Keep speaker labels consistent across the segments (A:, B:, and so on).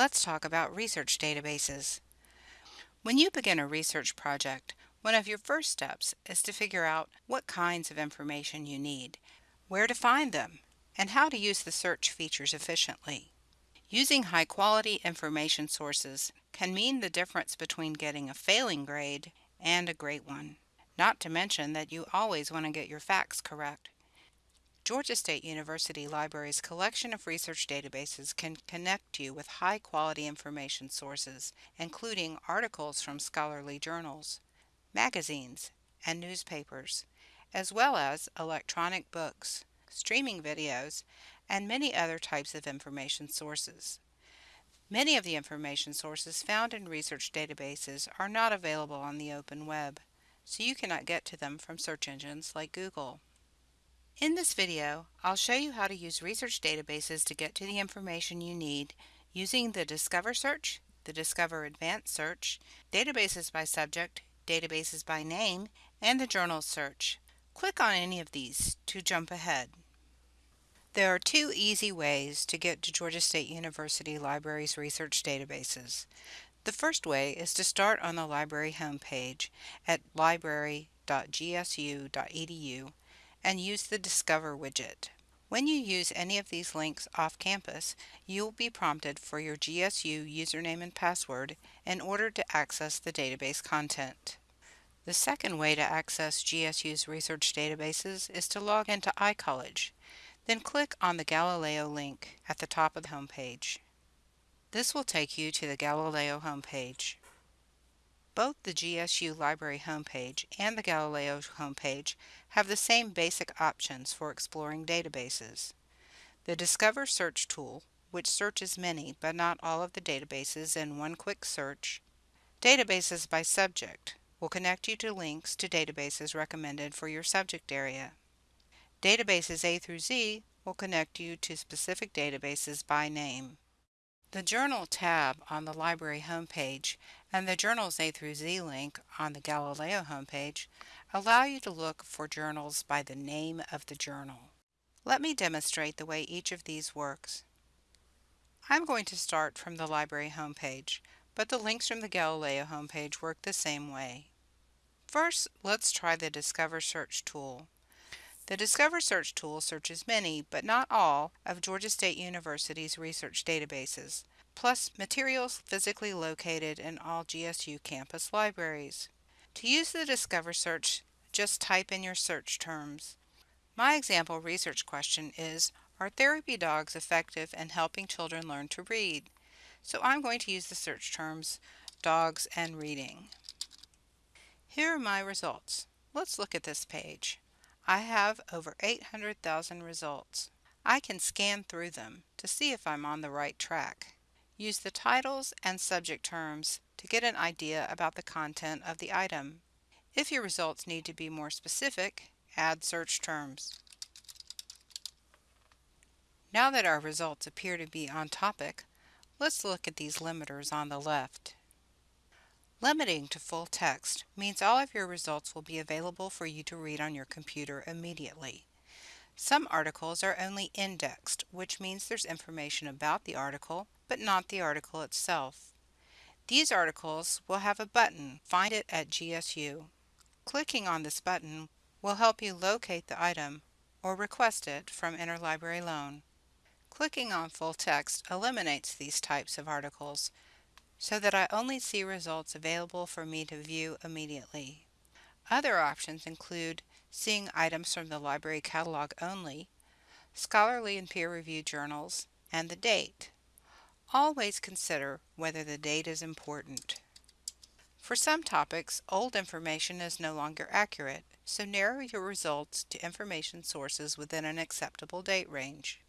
A: let's talk about research databases. When you begin a research project, one of your first steps is to figure out what kinds of information you need, where to find them, and how to use the search features efficiently. Using high-quality information sources can mean the difference between getting a failing grade and a great one. Not to mention that you always want to get your facts correct. Georgia State University Library's collection of research databases can connect you with high-quality information sources, including articles from scholarly journals, magazines, and newspapers, as well as electronic books, streaming videos, and many other types of information sources. Many of the information sources found in research databases are not available on the open web, so you cannot get to them from search engines like Google. In this video, I'll show you how to use research databases to get to the information you need using the Discover search, the Discover Advanced search, databases by subject, databases by name, and the journal search. Click on any of these to jump ahead. There are two easy ways to get to Georgia State University Library's research databases. The first way is to start on the library homepage at library.gsu.edu and use the Discover widget. When you use any of these links off campus, you will be prompted for your GSU username and password in order to access the database content. The second way to access GSU's research databases is to log into iCollege. Then click on the Galileo link at the top of the homepage. This will take you to the Galileo homepage. Both the GSU Library homepage and the Galileo homepage have the same basic options for exploring databases. The Discover Search tool, which searches many but not all of the databases in one quick search. Databases by subject will connect you to links to databases recommended for your subject area. Databases A through Z will connect you to specific databases by name. The Journal tab on the library homepage and the Journals A through Z link on the Galileo homepage allow you to look for journals by the name of the journal. Let me demonstrate the way each of these works. I'm going to start from the library homepage, but the links from the Galileo homepage work the same way. First, let's try the Discover Search tool. The Discover Search tool searches many, but not all, of Georgia State University's research databases, plus materials physically located in all GSU campus libraries. To use the Discover Search, just type in your search terms. My example research question is, are therapy dogs effective in helping children learn to read? So I'm going to use the search terms dogs and reading. Here are my results. Let's look at this page. I have over 800,000 results. I can scan through them to see if I'm on the right track. Use the titles and subject terms to get an idea about the content of the item. If your results need to be more specific, add search terms. Now that our results appear to be on topic, let's look at these limiters on the left. Limiting to full text means all of your results will be available for you to read on your computer immediately. Some articles are only indexed, which means there's information about the article, but not the article itself. These articles will have a button, Find it at GSU. Clicking on this button will help you locate the item or request it from Interlibrary Loan. Clicking on full text eliminates these types of articles, so that I only see results available for me to view immediately. Other options include seeing items from the library catalog only, scholarly and peer-reviewed journals, and the date. Always consider whether the date is important. For some topics, old information is no longer accurate, so narrow your results to information sources within an acceptable date range.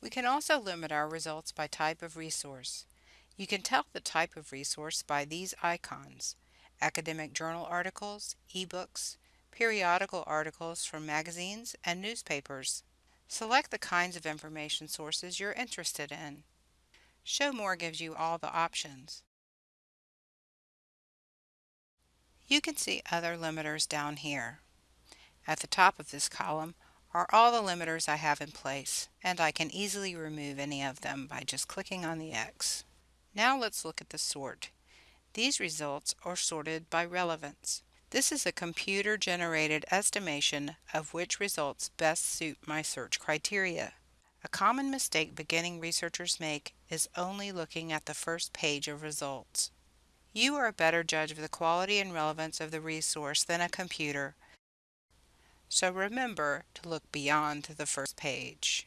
A: We can also limit our results by type of resource. You can tell the type of resource by these icons, academic journal articles, ebooks, periodical articles from magazines, and newspapers. Select the kinds of information sources you're interested in. Show More gives you all the options. You can see other limiters down here. At the top of this column are all the limiters I have in place, and I can easily remove any of them by just clicking on the X. Now let's look at the sort. These results are sorted by relevance. This is a computer-generated estimation of which results best suit my search criteria. A common mistake beginning researchers make is only looking at the first page of results. You are a better judge of the quality and relevance of the resource than a computer, so remember to look beyond the first page.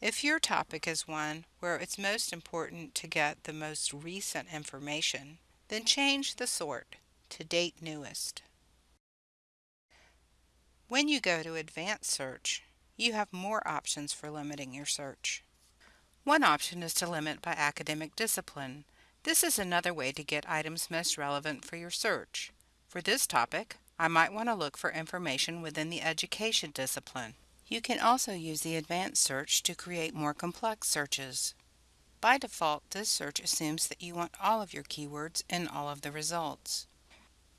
A: If your topic is one where it's most important to get the most recent information, then change the sort to Date Newest. When you go to Advanced Search, you have more options for limiting your search. One option is to limit by academic discipline. This is another way to get items most relevant for your search. For this topic, I might want to look for information within the education discipline. You can also use the advanced search to create more complex searches. By default, this search assumes that you want all of your keywords in all of the results.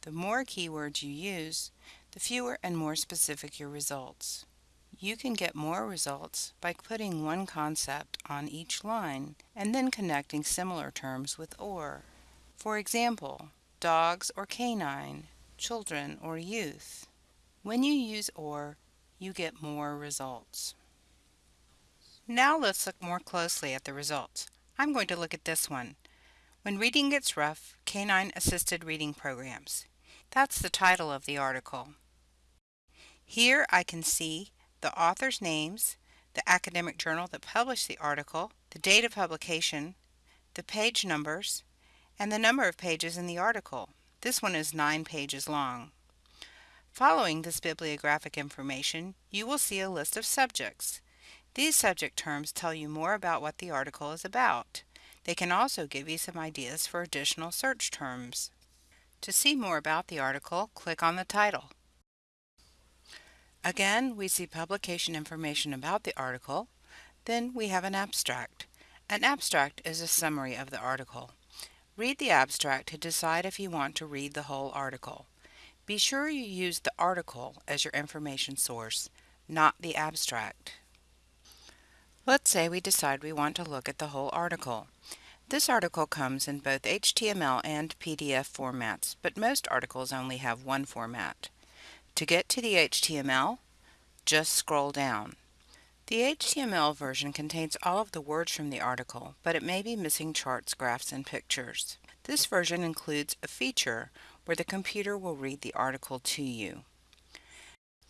A: The more keywords you use, the fewer and more specific your results. You can get more results by putting one concept on each line and then connecting similar terms with OR. For example, dogs or canine, children or youth. When you use OR, you get more results. Now let's look more closely at the results. I'm going to look at this one. When Reading Gets Rough, Canine Assisted Reading Programs. That's the title of the article. Here I can see the author's names, the academic journal that published the article, the date of publication, the page numbers, and the number of pages in the article. This one is nine pages long. Following this bibliographic information, you will see a list of subjects. These subject terms tell you more about what the article is about. They can also give you some ideas for additional search terms. To see more about the article, click on the title. Again, we see publication information about the article. Then we have an abstract. An abstract is a summary of the article. Read the abstract to decide if you want to read the whole article. Be sure you use the article as your information source, not the abstract. Let's say we decide we want to look at the whole article. This article comes in both HTML and PDF formats, but most articles only have one format. To get to the HTML, just scroll down. The HTML version contains all of the words from the article, but it may be missing charts, graphs, and pictures. This version includes a feature where the computer will read the article to you.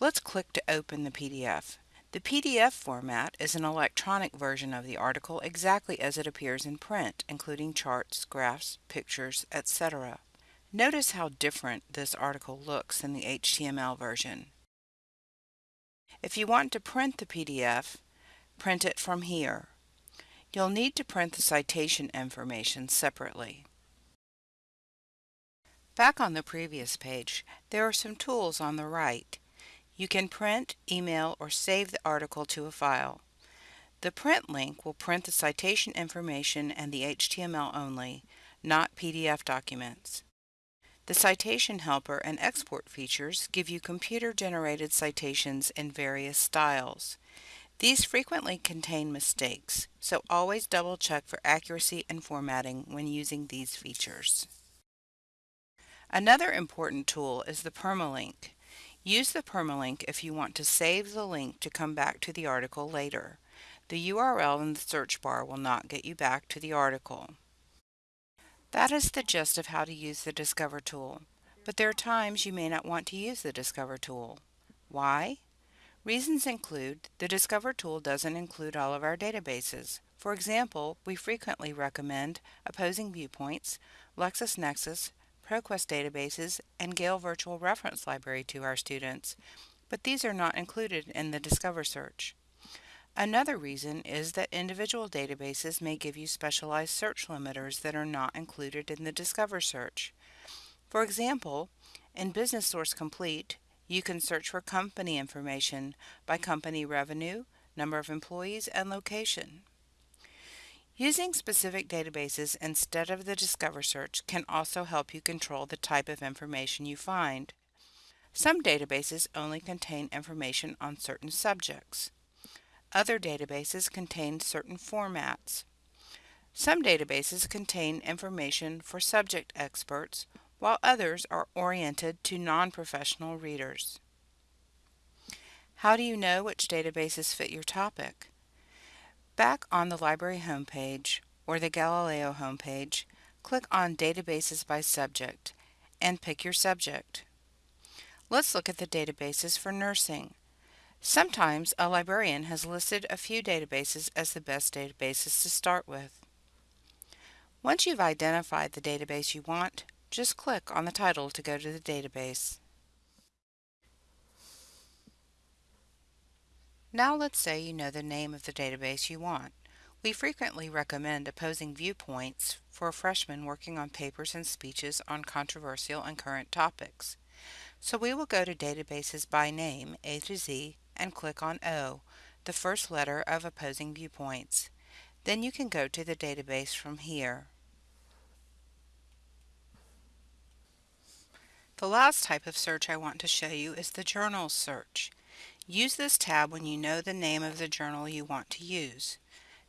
A: Let's click to open the PDF. The PDF format is an electronic version of the article exactly as it appears in print, including charts, graphs, pictures, etc. Notice how different this article looks in the HTML version. If you want to print the PDF, print it from here. You'll need to print the citation information separately. Back on the previous page, there are some tools on the right. You can print, email, or save the article to a file. The print link will print the citation information and the HTML only, not PDF documents. The Citation Helper and Export features give you computer-generated citations in various styles. These frequently contain mistakes, so always double-check for accuracy and formatting when using these features. Another important tool is the permalink. Use the permalink if you want to save the link to come back to the article later. The URL in the search bar will not get you back to the article. That is the gist of how to use the Discover tool, but there are times you may not want to use the Discover tool. Why? Reasons include the Discover tool doesn't include all of our databases. For example, we frequently recommend Opposing Viewpoints, LexisNexis, ProQuest databases, and Gale Virtual Reference Library to our students, but these are not included in the Discover search. Another reason is that individual databases may give you specialized search limiters that are not included in the Discover search. For example, in Business Source Complete, you can search for company information by company revenue, number of employees, and location. Using specific databases instead of the Discover search can also help you control the type of information you find. Some databases only contain information on certain subjects. Other databases contain certain formats. Some databases contain information for subject experts, while others are oriented to non-professional readers. How do you know which databases fit your topic? Back on the library homepage or the Galileo homepage, click on Databases by Subject and pick your subject. Let's look at the databases for nursing. Sometimes a librarian has listed a few databases as the best databases to start with. Once you've identified the database you want, just click on the title to go to the database. Now let's say you know the name of the database you want. We frequently recommend opposing viewpoints for freshmen working on papers and speeches on controversial and current topics. So we will go to Databases by Name, A to Z, and click on O, the first letter of opposing viewpoints. Then you can go to the database from here. The last type of search I want to show you is the Journals search. Use this tab when you know the name of the journal you want to use.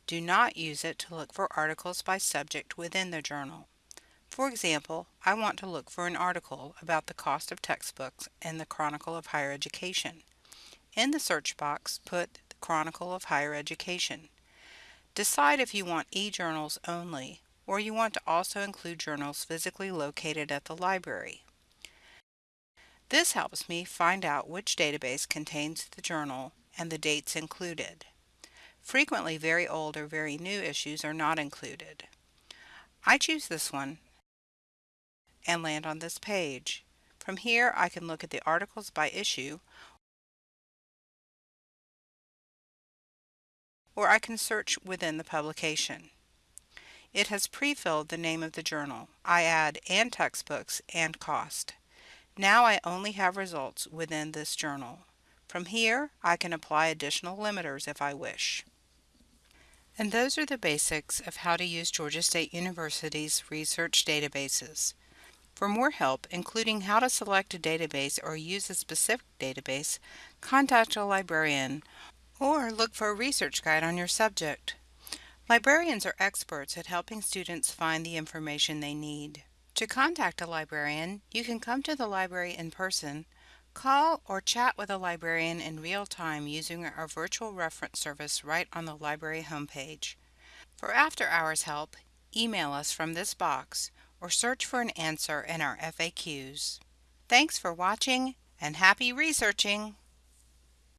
A: Do not use it to look for articles by subject within the journal. For example, I want to look for an article about the cost of textbooks in the Chronicle of Higher Education. In the search box, put the Chronicle of Higher Education. Decide if you want e-journals only, or you want to also include journals physically located at the library. This helps me find out which database contains the journal and the dates included. Frequently very old or very new issues are not included. I choose this one and land on this page. From here I can look at the articles by issue or I can search within the publication. It has pre-filled the name of the journal. I add and textbooks and cost. Now I only have results within this journal. From here, I can apply additional limiters if I wish. And those are the basics of how to use Georgia State University's research databases. For more help, including how to select a database or use a specific database, contact a librarian or look for a research guide on your subject. Librarians are experts at helping students find the information they need. To contact a librarian, you can come to the library in person, call or chat with a librarian in real time using our virtual reference service right on the library homepage. For after-hours help, email us from this box or search for an answer in our FAQs. Thanks for watching and happy researching!